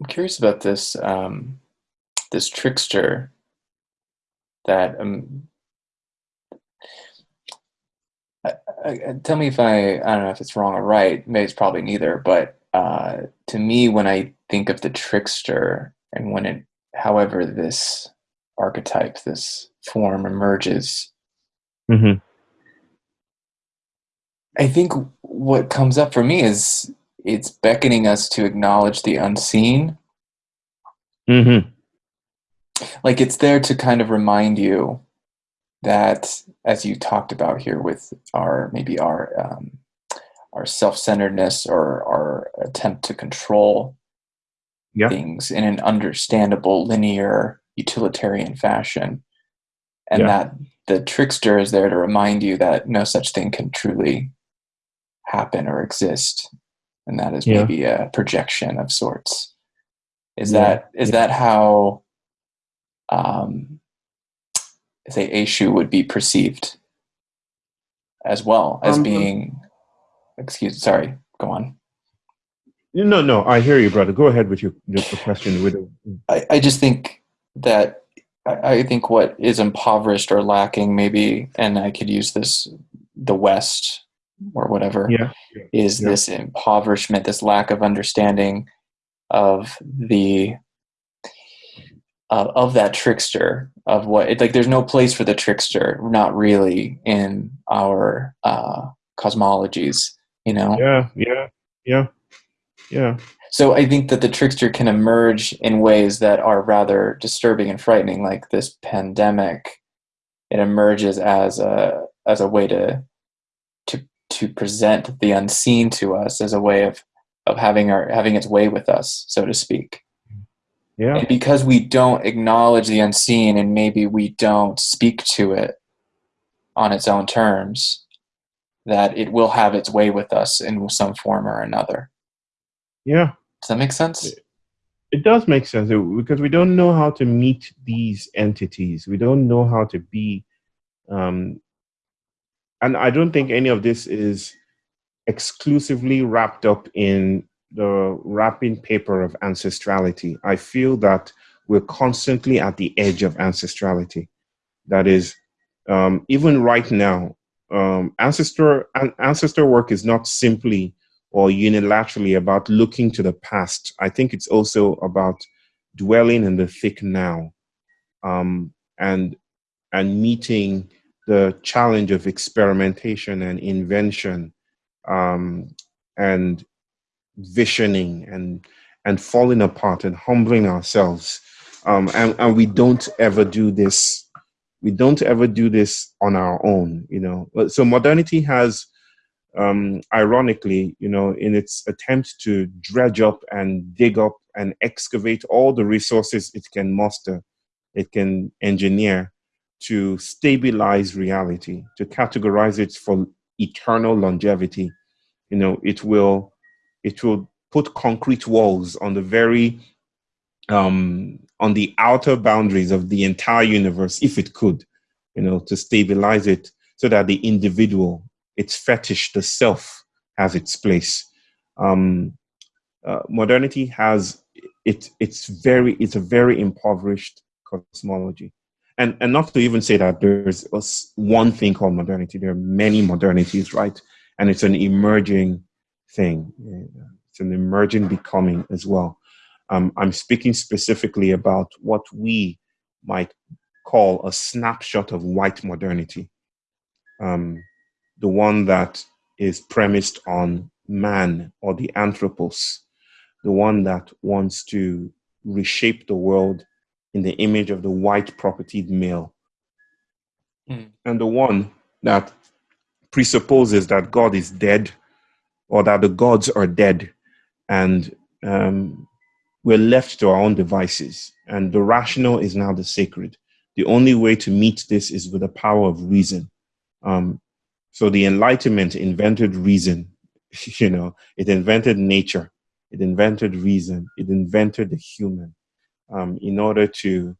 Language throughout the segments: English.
I'm curious about this um, this trickster that um, I, I, tell me if I I don't know if it's wrong or right. Maybe it's probably neither. But uh, to me, when I think of the trickster, and when it, however, this archetype, this form emerges, mm-hmm. I think what comes up for me is it's beckoning us to acknowledge the unseen. Mm-hmm. Like it's there to kind of remind you that, as you talked about here, with our maybe our um, our self-centeredness or our attempt to control yeah. things in an understandable, linear, utilitarian fashion, and yeah. that the trickster is there to remind you that no such thing can truly happen or exist and that is yeah. maybe a projection of sorts is yeah. that is yeah. that how um say Eshu would be perceived as well as um, being excuse sorry go on no no i hear you brother go ahead with your, your question with I, I just think that I, I think what is impoverished or lacking maybe and i could use this the west or whatever yeah. is yeah. this impoverishment this lack of understanding of the uh, of that trickster of what it like there's no place for the trickster not really in our uh cosmologies you know yeah yeah yeah yeah so i think that the trickster can emerge in ways that are rather disturbing and frightening like this pandemic it emerges as a as a way to to present the unseen to us as a way of of having our having its way with us, so to speak. Yeah. And because we don't acknowledge the unseen and maybe we don't speak to it on its own terms, that it will have its way with us in some form or another. Yeah. Does that make sense? It, it does make sense because we don't know how to meet these entities. We don't know how to be um, and I don't think any of this is exclusively wrapped up in the wrapping paper of ancestrality. I feel that we're constantly at the edge of ancestrality. That is, um, even right now, um, ancestor ancestor work is not simply or unilaterally about looking to the past. I think it's also about dwelling in the thick now, um, and and meeting the challenge of experimentation and invention um, and visioning and and falling apart and humbling ourselves. Um, and, and we don't ever do this we don't ever do this on our own you know. So modernity has um, ironically you know in its attempt to dredge up and dig up and excavate all the resources it can muster it can engineer to stabilize reality, to categorize it for eternal longevity. You know, it will it will put concrete walls on the very um, on the outer boundaries of the entire universe, if it could, you know, to stabilize it so that the individual, its fetish, the self, has its place. Um, uh, modernity has it. It's very. It's a very impoverished cosmology and and not to even say that there's one thing called modernity. There are many modernities right? And it's an emerging thing. It's an emerging becoming as well. Um, i'm speaking specifically about what we might call a snapshot of white modernity. Um, the one that is premised on man or the anthropos. The one that wants to reshape the world in the image of the white propertied male. Mm. And the one that presupposes that God is dead or that the gods are dead and um, we're left to our own devices. And the rational is now the sacred. The only way to meet this is with the power of reason. Um, so the Enlightenment invented reason. you know, it invented nature. It invented reason. It invented the human um, in order to,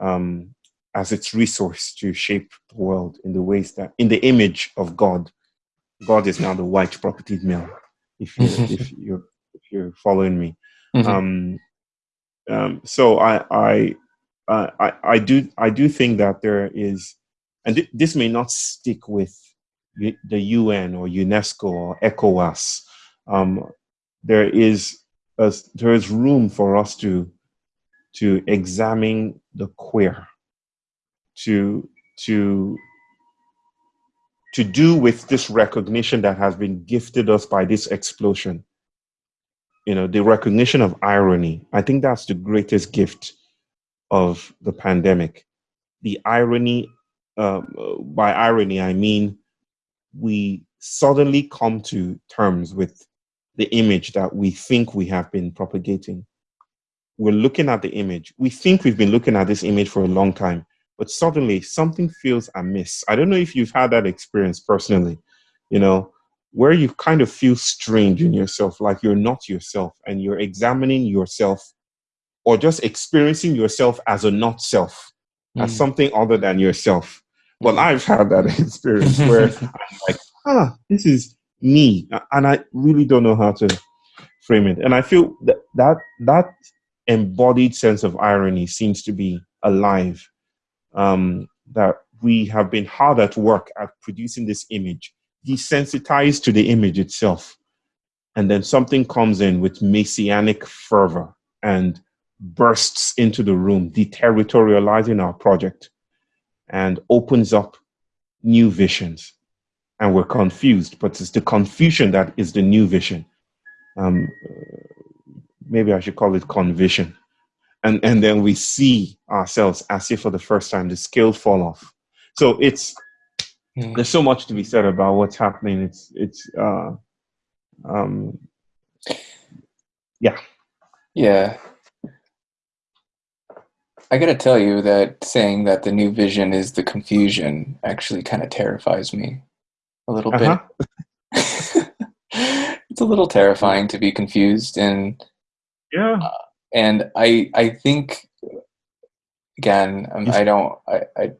um, as its resource to shape the world in the ways that, in the image of God. God is now the white propertied male. If you if you're if you're following me, mm-hmm. um, um, so I, I, uh, I, I do, I do think that there is, and th this may not stick with the UN or UNESCO or ECOWAS. Um, there is a, there is room for us to to examine the queer, to to to do with this recognition that has been gifted us by this explosion. You know, the recognition of irony. I think that's the greatest gift of the pandemic. The irony, uh, by irony, I mean we suddenly come to terms with the image that we think we have been propagating. We're looking at the image. We think we've been looking at this image for a long time, but suddenly something feels amiss. I don't know if you've had that experience personally, you know, where you kind of feel strange in yourself, like you're not yourself and you're examining yourself or just experiencing yourself as a not self, mm. as something other than yourself. Well, mm. I've had that experience where I'm like, ah, this is me. And I really don't know how to frame it. And I feel that that, that embodied sense of irony seems to be alive. Um, that we have been hard at work at producing this image, desensitized to the image itself. And then something comes in with messianic fervor and bursts into the room, deterritorializing our project and opens up new visions. And we're confused, but it's the confusion that is the new vision. Um, maybe I should call it convision. And, and then we see ourselves as if for the first time the scale fall off. So it's, mm. there's so much to be said about what's happening. It's, it's, uh, um, yeah. Yeah. I gotta tell you that saying that the new vision is the confusion actually kind of terrifies me a little uh -huh. bit. it's a little terrifying to be confused and yeah. Uh, and I I think again um, I don't I, I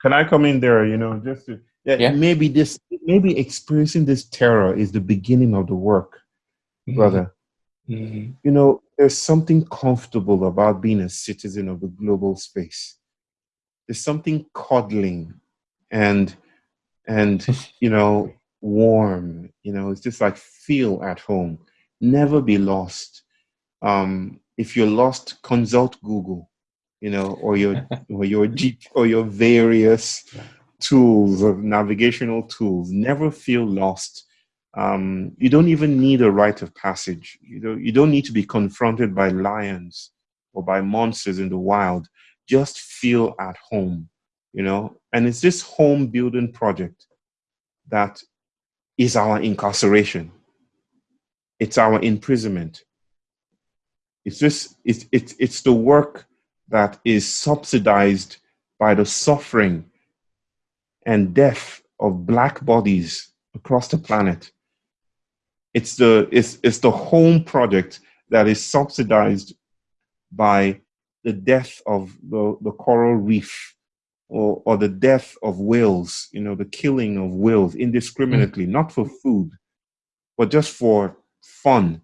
can I come in there you know just to yeah, yeah. maybe this maybe experiencing this terror is the beginning of the work mm -hmm. brother mm -hmm. you know there's something comfortable about being a citizen of the global space. There's something cuddling and and you know warm. You know, it's just like feel at home. Never be lost. Um, if you're lost, consult Google. You know, or your or your Jeep or your various tools of navigational tools. Never feel lost um, you don't even need a rite of passage. You don't, you don't need to be confronted by lions or by monsters in the wild. Just feel at home, you know? And it's this home building project that is our incarceration. It's our imprisonment. It's just, it's, it's, it's the work that is subsidized by the suffering and death of black bodies across the planet it's the, it's, it's the home project that is subsidized by the death of the, the coral reef or, or the death of whales, you know, the killing of whales indiscriminately, mm. not for food, but just for fun.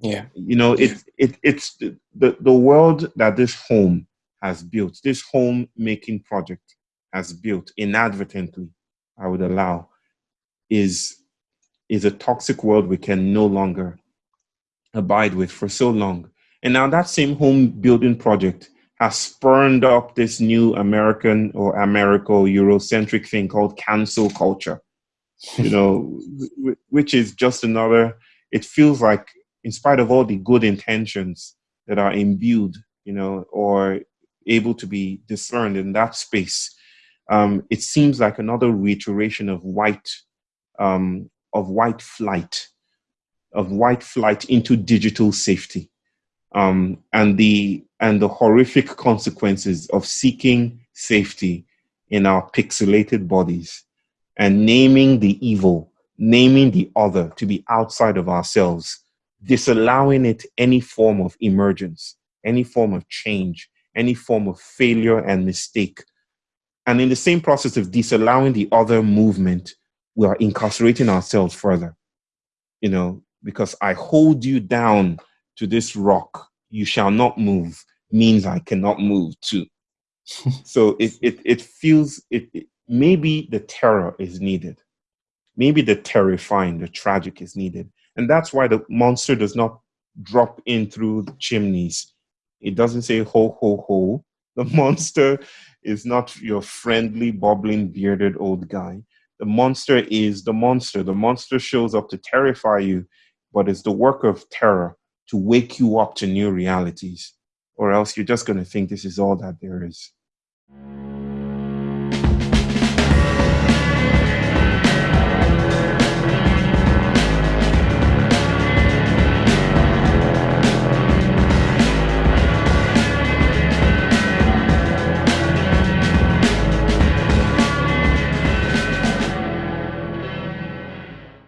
Yeah. You know, it, it, it's the, the, the world that this home has built, this home making project has built inadvertently, I would allow, is is a toxic world we can no longer abide with for so long. And now that same home building project has spurned up this new American or Americo Eurocentric thing called cancel culture, you know, which is just another, it feels like in spite of all the good intentions that are imbued, you know, or able to be discerned in that space, um, it seems like another reiteration of white um, of white flight, of white flight into digital safety, um, and the and the horrific consequences of seeking safety in our pixelated bodies, and naming the evil, naming the other to be outside of ourselves, disallowing it any form of emergence, any form of change, any form of failure and mistake. And in the same process of disallowing the other movement, we are incarcerating ourselves further, you know, because I hold you down to this rock you shall not move means I cannot move too. so it, it, it feels, it, it, maybe the terror is needed. Maybe the terrifying, the tragic is needed. And that's why the monster does not drop in through the chimneys. It doesn't say ho, ho, ho. The monster is not your friendly, bobbling, bearded old guy. The monster is the monster. The monster shows up to terrify you, but it's the work of terror to wake you up to new realities, or else you're just going to think this is all that there is.